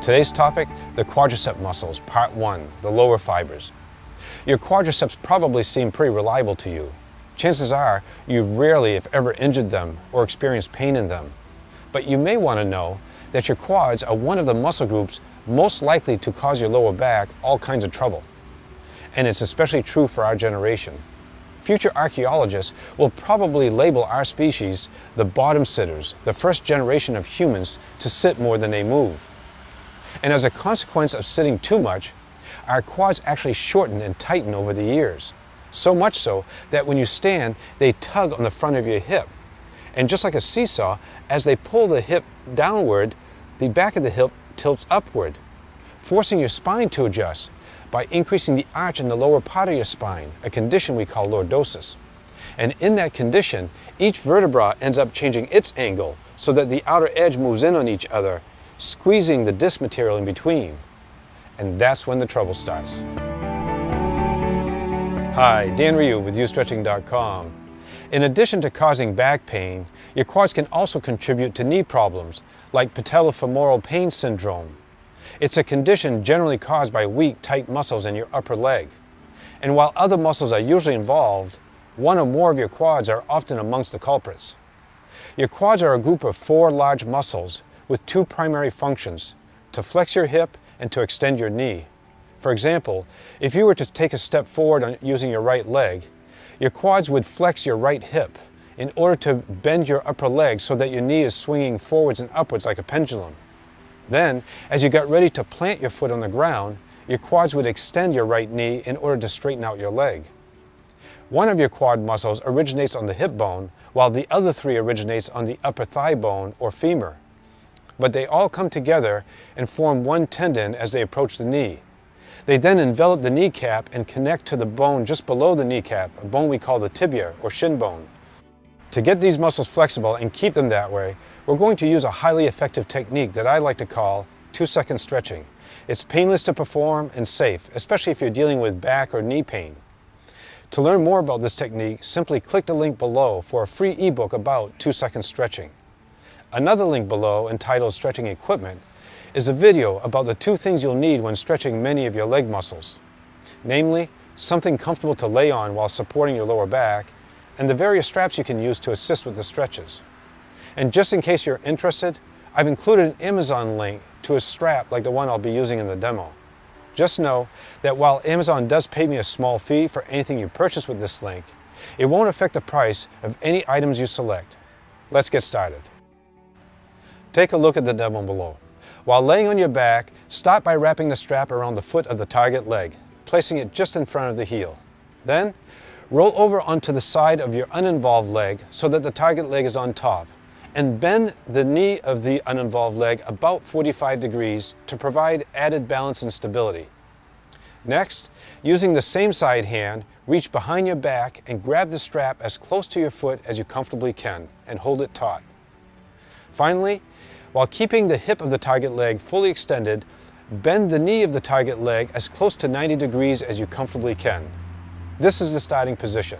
Today's topic, the quadricep muscles, part one, the lower fibers. Your quadriceps probably seem pretty reliable to you. Chances are you've rarely, if ever, injured them or experienced pain in them. But you may want to know that your quads are one of the muscle groups most likely to cause your lower back all kinds of trouble. And it's especially true for our generation. Future archaeologists will probably label our species the bottom sitters, the first generation of humans to sit more than they move. And as a consequence of sitting too much, our quads actually shorten and tighten over the years. So much so that when you stand, they tug on the front of your hip. And just like a seesaw, as they pull the hip downward, the back of the hip tilts upward, forcing your spine to adjust by increasing the arch in the lower part of your spine, a condition we call lordosis. And in that condition, each vertebra ends up changing its angle so that the outer edge moves in on each other, squeezing the disc material in between. And that's when the trouble starts. Hi, Dan Ryu with YouStretching.com. In addition to causing back pain, your quads can also contribute to knee problems like patellofemoral pain syndrome. It's a condition generally caused by weak, tight muscles in your upper leg. And while other muscles are usually involved, one or more of your quads are often amongst the culprits. Your quads are a group of four large muscles with two primary functions, to flex your hip and to extend your knee. For example, if you were to take a step forward using your right leg, your quads would flex your right hip in order to bend your upper leg so that your knee is swinging forwards and upwards like a pendulum. Then, as you got ready to plant your foot on the ground, your quads would extend your right knee in order to straighten out your leg. One of your quad muscles originates on the hip bone, while the other three originates on the upper thigh bone or femur. But they all come together and form one tendon as they approach the knee. They then envelop the kneecap and connect to the bone just below the kneecap, a bone we call the tibia or shin bone. To get these muscles flexible and keep them that way, we're going to use a highly effective technique that I like to call two-second stretching. It's painless to perform and safe, especially if you're dealing with back or knee pain. To learn more about this technique, simply click the link below for a free ebook about two-second stretching. Another link below, entitled Stretching Equipment, is a video about the two things you'll need when stretching many of your leg muscles. Namely, something comfortable to lay on while supporting your lower back, and the various straps you can use to assist with the stretches. And just in case you're interested, I've included an Amazon link to a strap like the one I'll be using in the demo. Just know that while Amazon does pay me a small fee for anything you purchase with this link, it won't affect the price of any items you select. Let's get started. Take a look at the demo below. While laying on your back, start by wrapping the strap around the foot of the target leg, placing it just in front of the heel. Then, roll over onto the side of your uninvolved leg so that the target leg is on top, and bend the knee of the uninvolved leg about 45 degrees to provide added balance and stability. Next, using the same side hand, reach behind your back and grab the strap as close to your foot as you comfortably can and hold it taut. Finally, while keeping the hip of the target leg fully extended, bend the knee of the target leg as close to 90 degrees as you comfortably can. This is the starting position.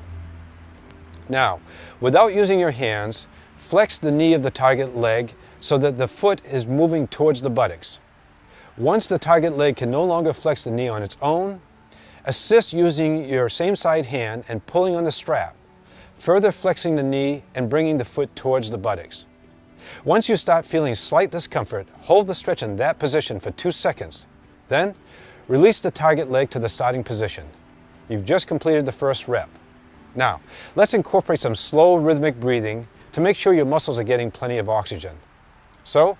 Now, without using your hands, flex the knee of the target leg so that the foot is moving towards the buttocks. Once the target leg can no longer flex the knee on its own, assist using your same side hand and pulling on the strap, further flexing the knee and bringing the foot towards the buttocks. Once you start feeling slight discomfort, hold the stretch in that position for two seconds. Then, release the target leg to the starting position. You've just completed the first rep. Now, let's incorporate some slow rhythmic breathing to make sure your muscles are getting plenty of oxygen. So,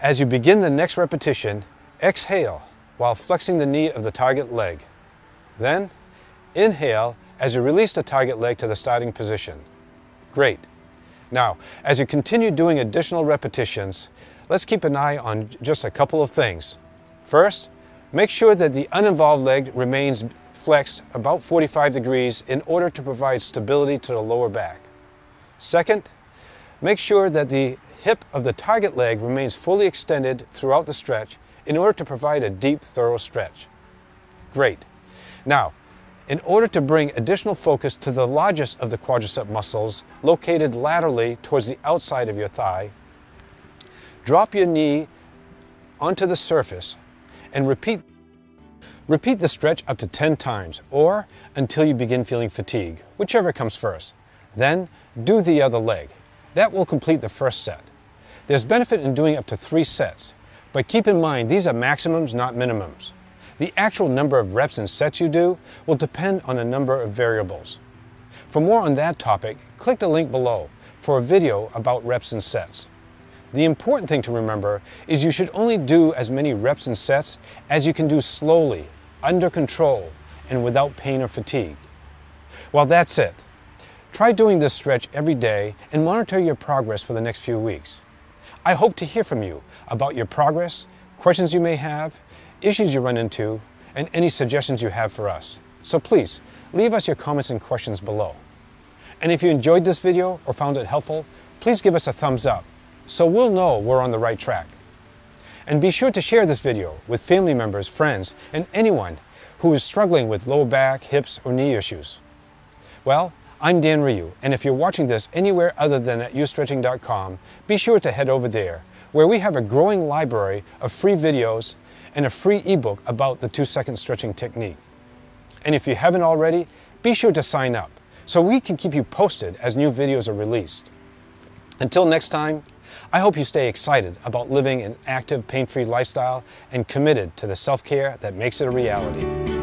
as you begin the next repetition, exhale while flexing the knee of the target leg. Then, inhale as you release the target leg to the starting position. Great. Now, as you continue doing additional repetitions, let's keep an eye on just a couple of things. First, make sure that the uninvolved leg remains flexed about 45 degrees in order to provide stability to the lower back. Second, make sure that the hip of the target leg remains fully extended throughout the stretch in order to provide a deep, thorough stretch. Great. Now, in order to bring additional focus to the largest of the quadricep muscles located laterally towards the outside of your thigh, drop your knee onto the surface and repeat Repeat the stretch up to 10 times or until you begin feeling fatigue, whichever comes first. Then do the other leg. That will complete the first set. There's benefit in doing up to three sets, but keep in mind these are maximums, not minimums. The actual number of reps and sets you do will depend on a number of variables. For more on that topic, click the link below for a video about reps and sets. The important thing to remember is you should only do as many reps and sets as you can do slowly under control, and without pain or fatigue. Well, that's it. Try doing this stretch every day and monitor your progress for the next few weeks. I hope to hear from you about your progress, questions you may have, issues you run into, and any suggestions you have for us. So please, leave us your comments and questions below. And if you enjoyed this video or found it helpful, please give us a thumbs up so we'll know we're on the right track. And be sure to share this video with family members, friends, and anyone who is struggling with low back, hips, or knee issues. Well, I'm Dan Ryu, and if you're watching this anywhere other than at youstretching.com, be sure to head over there, where we have a growing library of free videos and a free ebook about the two-second stretching technique. And if you haven't already, be sure to sign up so we can keep you posted as new videos are released. Until next time, I hope you stay excited about living an active, pain-free lifestyle and committed to the self-care that makes it a reality.